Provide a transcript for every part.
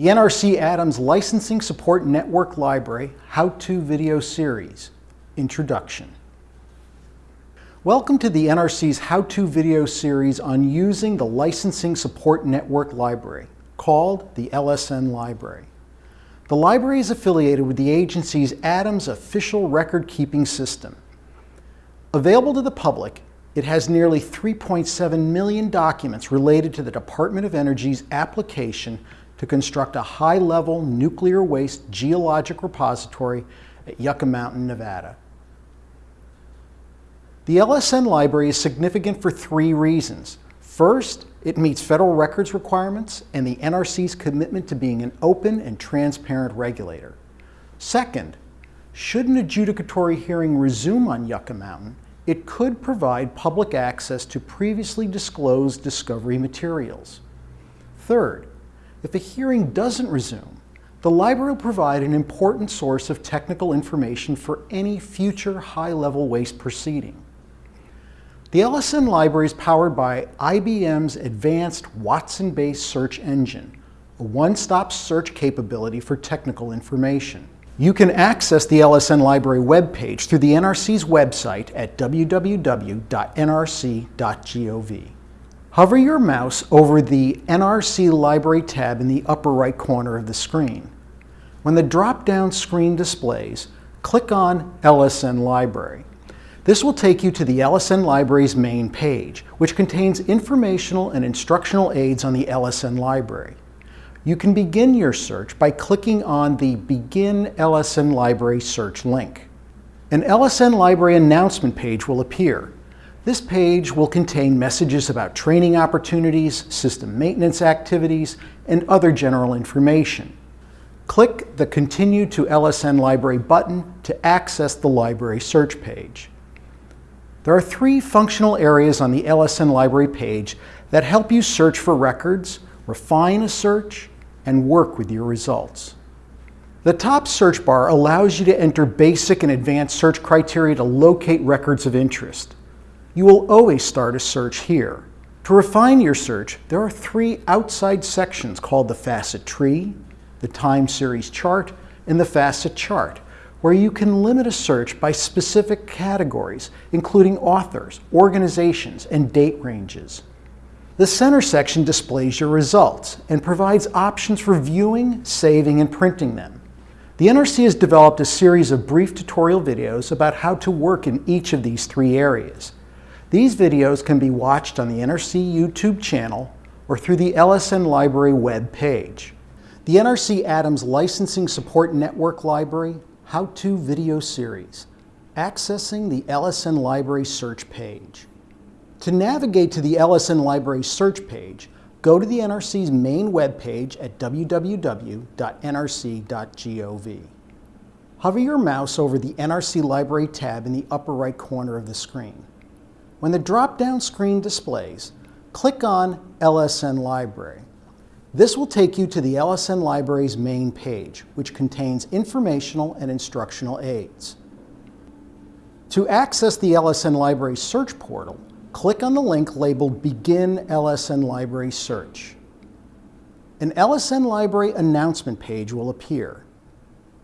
the NRC Adams Licensing Support Network Library How-To Video Series, Introduction. Welcome to the NRC's How-To Video Series on using the Licensing Support Network Library, called the LSN Library. The library is affiliated with the agency's Adams official record-keeping system. Available to the public, it has nearly 3.7 million documents related to the Department of Energy's application to construct a high-level nuclear waste geologic repository at Yucca Mountain, Nevada. The LSN library is significant for three reasons. First, it meets federal records requirements and the NRC's commitment to being an open and transparent regulator. Second, should an adjudicatory hearing resume on Yucca Mountain, it could provide public access to previously disclosed discovery materials. Third, if a hearing doesn't resume, the library will provide an important source of technical information for any future high-level waste proceeding. The LSN library is powered by IBM's advanced Watson-based search engine, a one-stop search capability for technical information. You can access the LSN library webpage through the NRC's website at www.nrc.gov. Hover your mouse over the NRC Library tab in the upper right corner of the screen. When the drop-down screen displays, click on LSN Library. This will take you to the LSN Library's main page, which contains informational and instructional aids on the LSN Library. You can begin your search by clicking on the Begin LSN Library search link. An LSN Library announcement page will appear. This page will contain messages about training opportunities, system maintenance activities, and other general information. Click the Continue to LSN Library button to access the library search page. There are three functional areas on the LSN Library page that help you search for records, refine a search, and work with your results. The top search bar allows you to enter basic and advanced search criteria to locate records of interest you will always start a search here. To refine your search, there are three outside sections called the facet tree, the time series chart, and the facet chart, where you can limit a search by specific categories, including authors, organizations, and date ranges. The center section displays your results and provides options for viewing, saving, and printing them. The NRC has developed a series of brief tutorial videos about how to work in each of these three areas. These videos can be watched on the NRC YouTube channel or through the LSN Library web page. The NRC Adams Licensing Support Network Library How-To Video Series, accessing the LSN Library search page. To navigate to the LSN Library search page, go to the NRC's main web page at www.nrc.gov. Hover your mouse over the NRC Library tab in the upper right corner of the screen. When the drop-down screen displays, click on LSN Library. This will take you to the LSN Library's main page, which contains informational and instructional aids. To access the LSN Library search portal, click on the link labeled Begin LSN Library Search. An LSN Library announcement page will appear.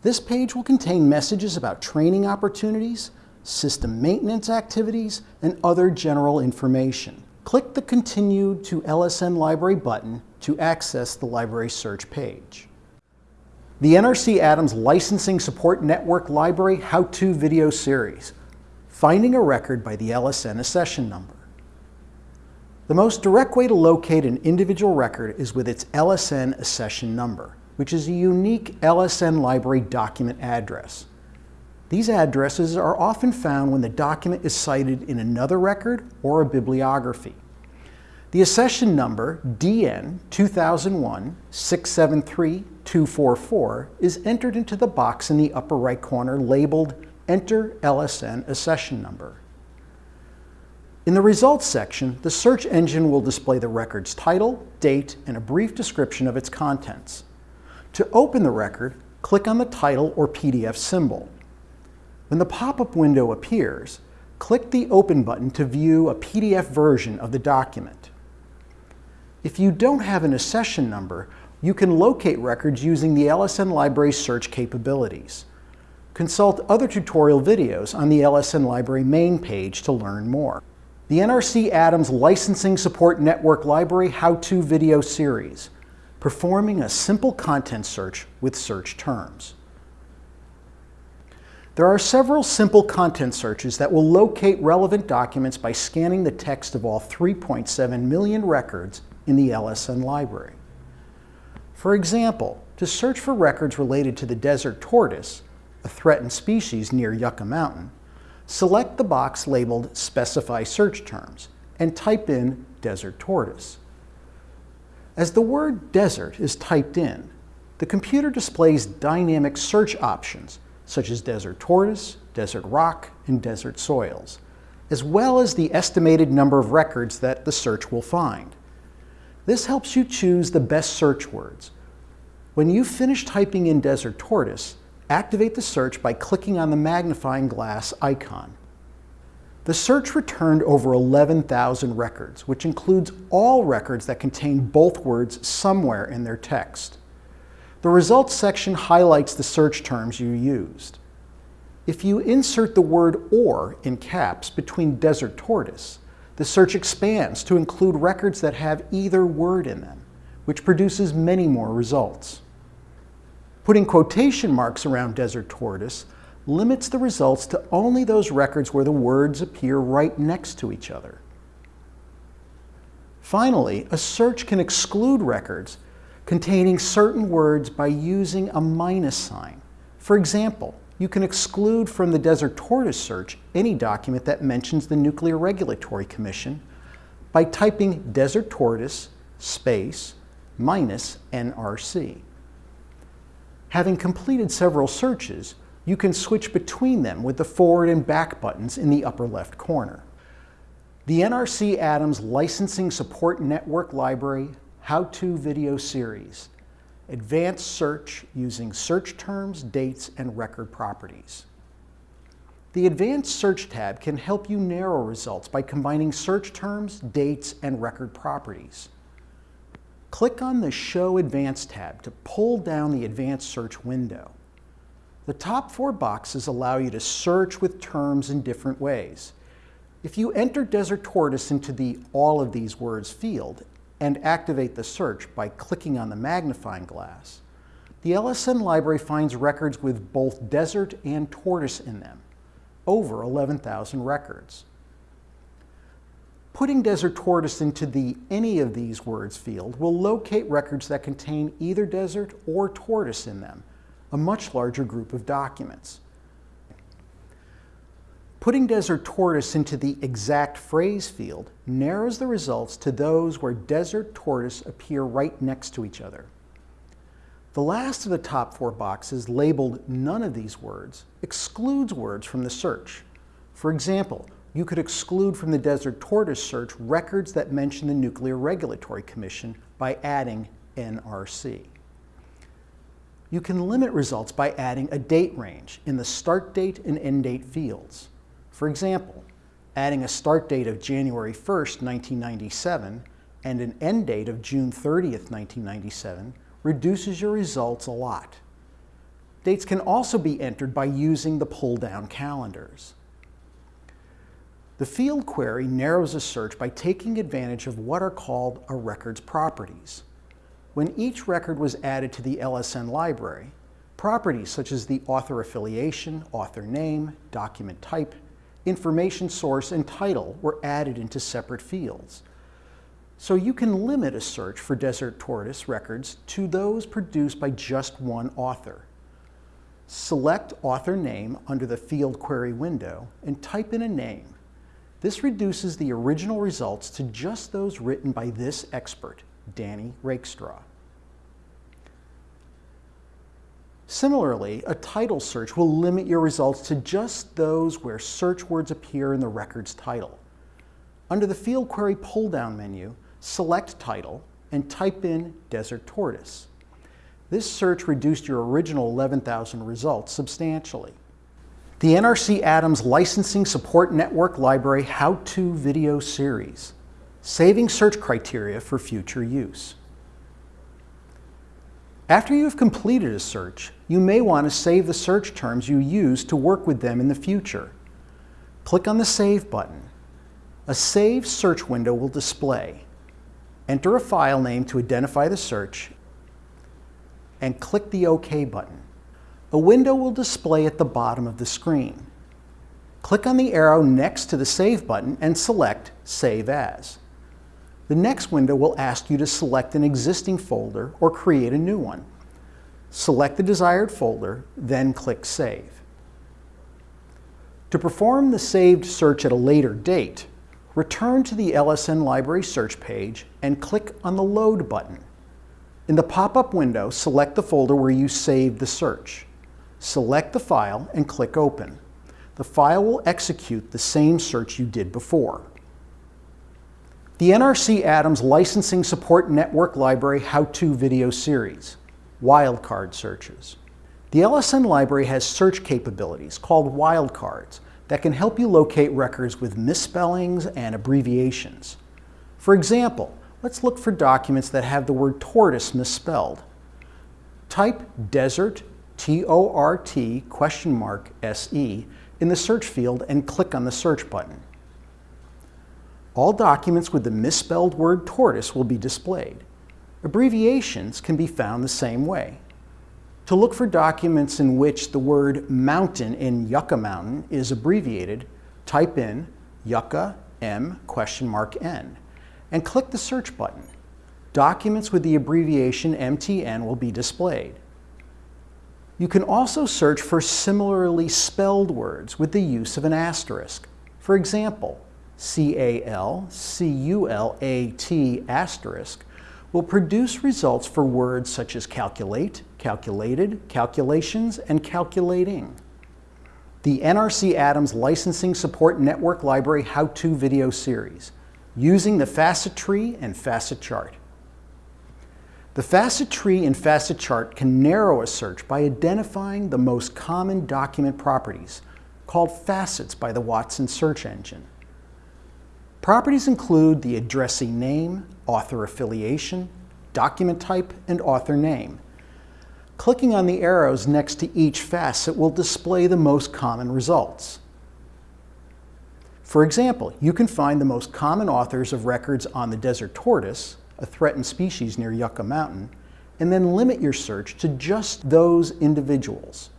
This page will contain messages about training opportunities, system maintenance activities, and other general information. Click the Continue to LSN Library button to access the library search page. The NRC Adams Licensing Support Network Library How-To Video Series, Finding a Record by the LSN Accession Number. The most direct way to locate an individual record is with its LSN accession number, which is a unique LSN library document address. These addresses are often found when the document is cited in another record or a bibliography. The accession number, DN 2001-673-244, is entered into the box in the upper right corner labeled Enter LSN Accession Number. In the Results section, the search engine will display the record's title, date, and a brief description of its contents. To open the record, click on the title or PDF symbol. When the pop-up window appears, click the Open button to view a PDF version of the document. If you don't have an accession number, you can locate records using the LSN Library search capabilities. Consult other tutorial videos on the LSN Library main page to learn more. The NRC Adams Licensing Support Network Library How-To Video Series, performing a simple content search with search terms. There are several simple content searches that will locate relevant documents by scanning the text of all 3.7 million records in the LSN library. For example, to search for records related to the desert tortoise, a threatened species near Yucca Mountain, select the box labeled Specify Search Terms and type in desert tortoise. As the word desert is typed in, the computer displays dynamic search options such as desert tortoise, desert rock, and desert soils, as well as the estimated number of records that the search will find. This helps you choose the best search words. When you finish typing in desert tortoise, activate the search by clicking on the magnifying glass icon. The search returned over 11,000 records, which includes all records that contain both words somewhere in their text. The results section highlights the search terms you used. If you insert the word or in caps between desert tortoise, the search expands to include records that have either word in them, which produces many more results. Putting quotation marks around desert tortoise limits the results to only those records where the words appear right next to each other. Finally, a search can exclude records containing certain words by using a minus sign. For example, you can exclude from the Desert Tortoise search any document that mentions the Nuclear Regulatory Commission by typing Desert Tortoise space minus NRC. Having completed several searches, you can switch between them with the forward and back buttons in the upper left corner. The NRC Adams Licensing Support Network Library how-to video series, advanced search using search terms, dates, and record properties. The Advanced Search tab can help you narrow results by combining search terms, dates, and record properties. Click on the Show Advanced tab to pull down the Advanced Search window. The top four boxes allow you to search with terms in different ways. If you enter Desert Tortoise into the All of these words field and activate the search by clicking on the magnifying glass, the LSN library finds records with both desert and tortoise in them, over 11,000 records. Putting desert tortoise into the any of these words field will locate records that contain either desert or tortoise in them, a much larger group of documents. Putting desert tortoise into the exact phrase field narrows the results to those where desert tortoise appear right next to each other. The last of the top four boxes, labeled none of these words, excludes words from the search. For example, you could exclude from the desert tortoise search records that mention the Nuclear Regulatory Commission by adding NRC. You can limit results by adding a date range in the start date and end date fields. For example, adding a start date of January 1st, 1997 and an end date of June 30th, 1997 reduces your results a lot. Dates can also be entered by using the pull-down calendars. The field query narrows a search by taking advantage of what are called a record's properties. When each record was added to the LSN library, properties such as the author affiliation, author name, document type, information source, and title were added into separate fields. So you can limit a search for Desert Tortoise records to those produced by just one author. Select author name under the field query window and type in a name. This reduces the original results to just those written by this expert, Danny Rakestraw. Similarly, a title search will limit your results to just those where search words appear in the record's title. Under the Field Query pull-down menu, select Title and type in Desert Tortoise. This search reduced your original 11,000 results substantially. The NRC Adams Licensing Support Network Library How-To Video Series, Saving Search Criteria for Future Use. After you have completed a search, you may want to save the search terms you use to work with them in the future. Click on the Save button. A Save search window will display. Enter a file name to identify the search and click the OK button. A window will display at the bottom of the screen. Click on the arrow next to the Save button and select Save As. The next window will ask you to select an existing folder or create a new one. Select the desired folder, then click Save. To perform the saved search at a later date, return to the LSN Library search page and click on the Load button. In the pop-up window, select the folder where you saved the search. Select the file and click Open. The file will execute the same search you did before. The NRC Adams Licensing Support Network Library How-To Video Series, Wildcard Searches. The LSN library has search capabilities called wildcards that can help you locate records with misspellings and abbreviations. For example, let's look for documents that have the word tortoise misspelled. Type desert, T-O-R-T, question mark, S-E, in the search field and click on the search button. All documents with the misspelled word tortoise will be displayed. Abbreviations can be found the same way. To look for documents in which the word mountain in Yucca Mountain is abbreviated, type in Yucca M question mark N and click the search button. Documents with the abbreviation MTN will be displayed. You can also search for similarly spelled words with the use of an asterisk. For example, C-A-L-C-U-L-A-T asterisk will produce results for words such as calculate, calculated, calculations, and calculating. The NRC Adams Licensing Support Network Library How-To Video Series, using the facet tree and facet chart. The facet tree and facet chart can narrow a search by identifying the most common document properties, called facets by the Watson search engine. Properties include the addressee name, author affiliation, document type, and author name. Clicking on the arrows next to each facet will display the most common results. For example, you can find the most common authors of records on the desert tortoise, a threatened species near Yucca Mountain, and then limit your search to just those individuals.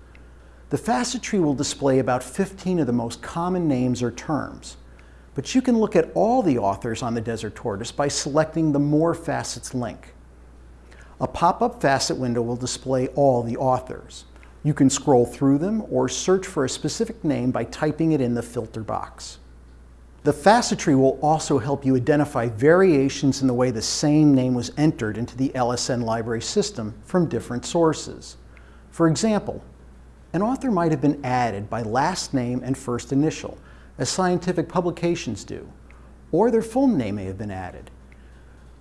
The facet tree will display about 15 of the most common names or terms. But you can look at all the authors on the Desert Tortoise by selecting the More Facets link. A pop-up facet window will display all the authors. You can scroll through them or search for a specific name by typing it in the filter box. The facet tree will also help you identify variations in the way the same name was entered into the LSN library system from different sources. For example, an author might have been added by last name and first initial, as scientific publications do, or their full name may have been added.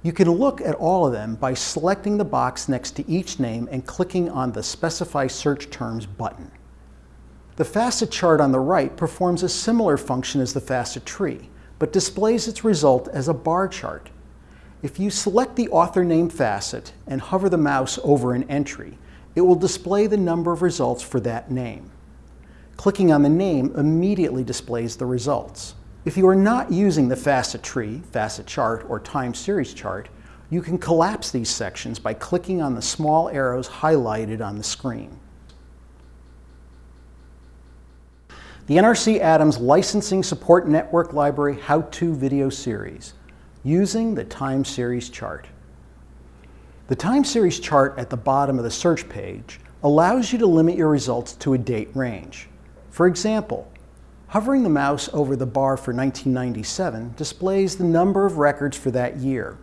You can look at all of them by selecting the box next to each name and clicking on the Specify Search Terms button. The facet chart on the right performs a similar function as the facet tree, but displays its result as a bar chart. If you select the author name facet and hover the mouse over an entry, it will display the number of results for that name. Clicking on the name immediately displays the results. If you are not using the facet tree, facet chart, or time series chart, you can collapse these sections by clicking on the small arrows highlighted on the screen. The NRC Adams Licensing Support Network Library How-To Video Series, using the time series chart. The time series chart at the bottom of the search page allows you to limit your results to a date range. For example, hovering the mouse over the bar for 1997 displays the number of records for that year.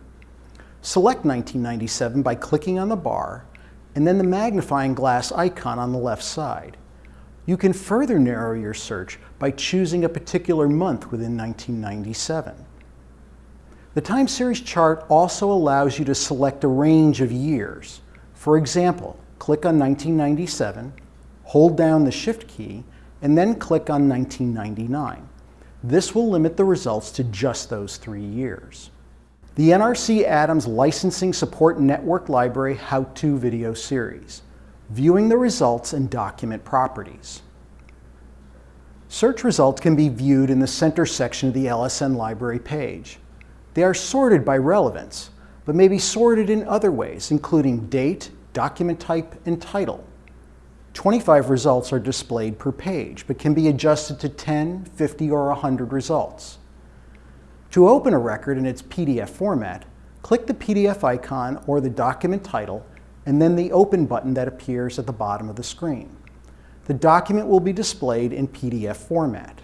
Select 1997 by clicking on the bar and then the magnifying glass icon on the left side. You can further narrow your search by choosing a particular month within 1997. The time series chart also allows you to select a range of years. For example, click on 1997, hold down the Shift key, and then click on 1999. This will limit the results to just those three years. The NRC Adams Licensing Support Network Library How-To Video Series, Viewing the Results and Document Properties. Search results can be viewed in the center section of the LSN library page. They are sorted by relevance, but may be sorted in other ways, including date, document type, and title. 25 results are displayed per page, but can be adjusted to 10, 50, or 100 results. To open a record in its PDF format, click the PDF icon or the document title, and then the Open button that appears at the bottom of the screen. The document will be displayed in PDF format.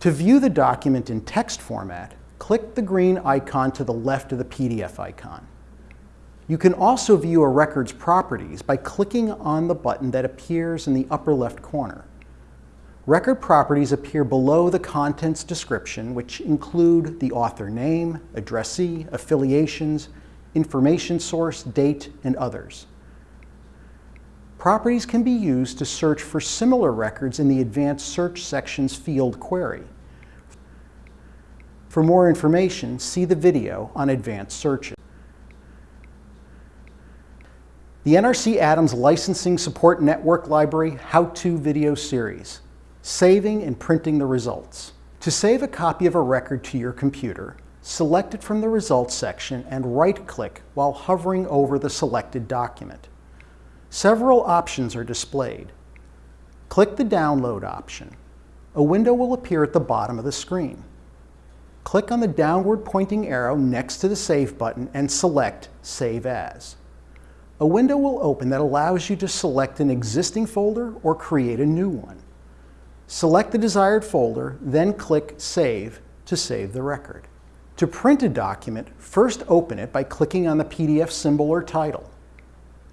To view the document in text format, click the green icon to the left of the PDF icon. You can also view a record's properties by clicking on the button that appears in the upper left corner. Record properties appear below the contents description, which include the author name, addressee, affiliations, information source, date, and others. Properties can be used to search for similar records in the Advanced Search section's field query. For more information, see the video on advanced searches. The NRC Adams Licensing Support Network Library How-To Video Series saving and printing the results. To save a copy of a record to your computer, select it from the Results section and right-click while hovering over the selected document. Several options are displayed. Click the Download option. A window will appear at the bottom of the screen. Click on the downward pointing arrow next to the Save button and select Save As. A window will open that allows you to select an existing folder or create a new one. Select the desired folder, then click Save to save the record. To print a document, first open it by clicking on the PDF symbol or title.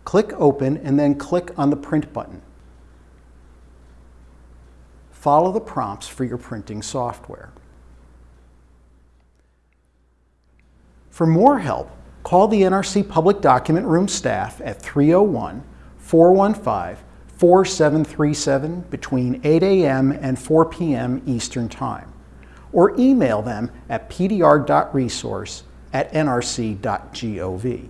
Click Open and then click on the Print button. Follow the prompts for your printing software. For more help, call the NRC Public Document Room staff at 301 415 4737 between 8 a.m. and 4 p.m. Eastern Time, or email them at pdr.resource at nrc.gov.